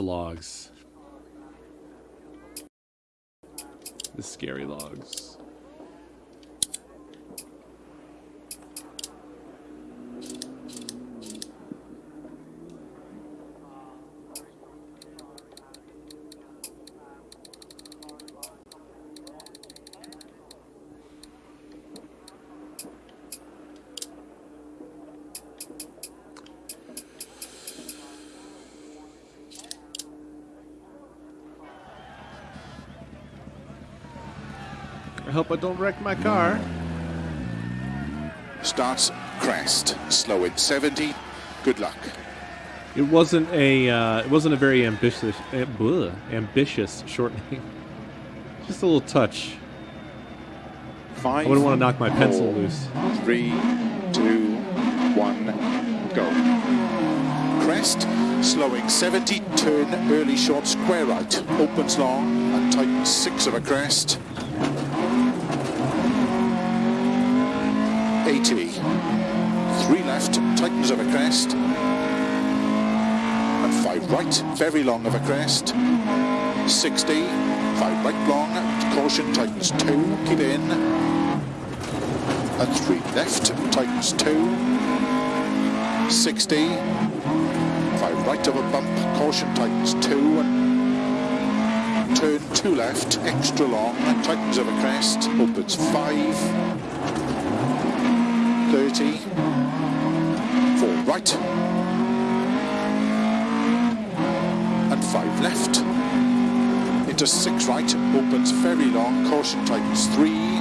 logs. The scary logs. I hope I don't wreck my car. Starts crest. Slow in 70. Good luck. It wasn't a uh, it wasn't a very ambitious uh, bleh, ambitious shortening. Just a little touch. Five. I wouldn't want to knock my pencil four, loose. Three, two, one, go. Crest, slowing 70, turn early short square right, opens long and tightens six of a crest. 80, three left, tightens of a crest, and five right, very long of a crest. 60, five right long, caution tightens two, keep in, and three left, tightens two, 60, five right of a bump, caution tightens two, turn two left, extra long, tightens of a crest, opens five, 30, four right, and five left, into six right, opens very long, caution tightens three,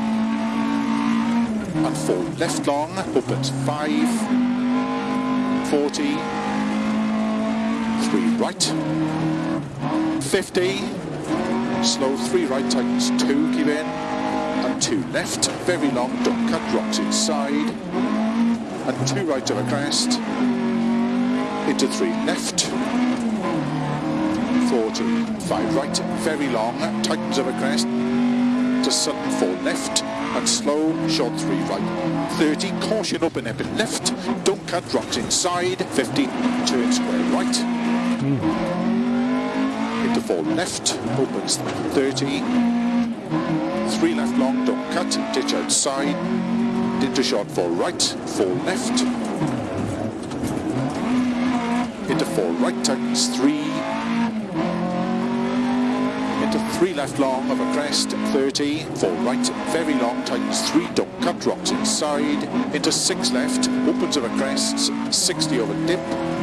and four left long, opens five, 40, three right, 50, slow three right, tightens two, keep in, two left, very long, don't cut, rocks inside, and two right of a crest, into three left, 40, five right, very long, tightens of a crest, to sudden four left, and slow, short three right, 30, caution open a bit left, don't cut, rocks inside, 50, turn square right, hmm. into four left, opens 30, three left long, don't cut, ditch outside, into short four right, four left, into four right, tightens three, into three left long of a crest, 30, four right, very long, tightens three, don't cut, rocks inside, into six left, opens of a crest, 60 over dip,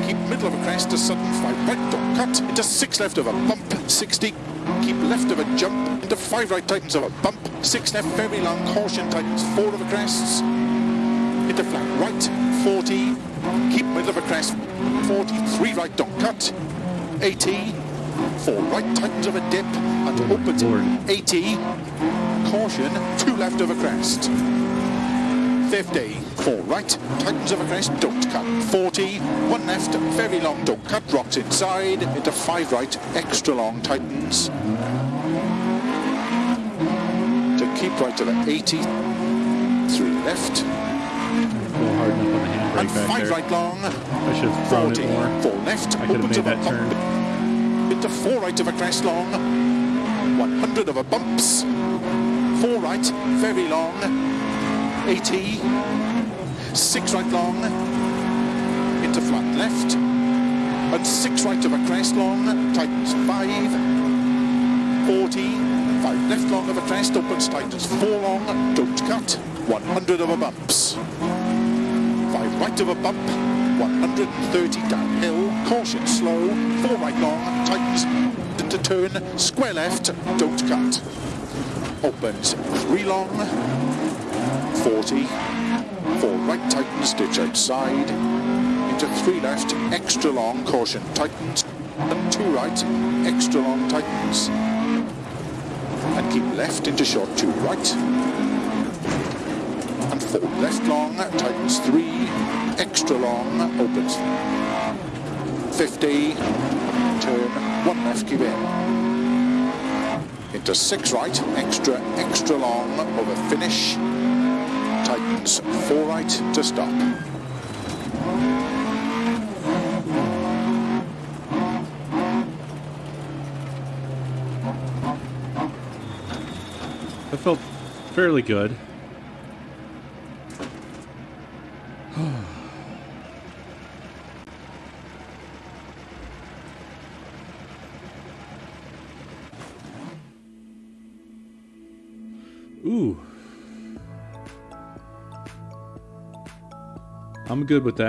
keep middle of a crest, a sudden five. Right, don't cut, into six left of a bump, 60, keep left of a jump, into five right, tightens of a bump, six left, very long, caution, tightens four of a crests, into flat right, 40, keep middle of a crest, 40, three right, don't cut, 80, four right, tightens of a dip, and oh, opens Lord. 80, caution, two left of a crest, 50, four right, tightens of a crest, don't cut, 40, one left, very long, don't cut, rocks inside, into five right, extra long, tightens, to keep right to the 80, three left, A hard enough on the handbrake and five there. right long, I should have thrown 40, it more. four left, I opens of a that turn. bump, into four right of a crest long, 100 of a bumps, four right, very long, 80, six right long, into flat left, and six right of a crest long, tightens five, 40, five left long of a crest, opens tightens four long, don't cut, 100 of a bumps, five right of a bump, 130 downhill, caution slow, four right long, tightens into turn, square left, don't cut, opens three long, 40, four right tightens, ditch outside, into three left, extra long, caution tightens, and two right, extra long tightens, and keep left into short two right, and four left long, tightens three, extra long, opens. 50, turn, one left, keep in, into six right, extra, extra long, over finish, tightens. Four right to stop. I felt fairly good. Ooh. I'm good with that.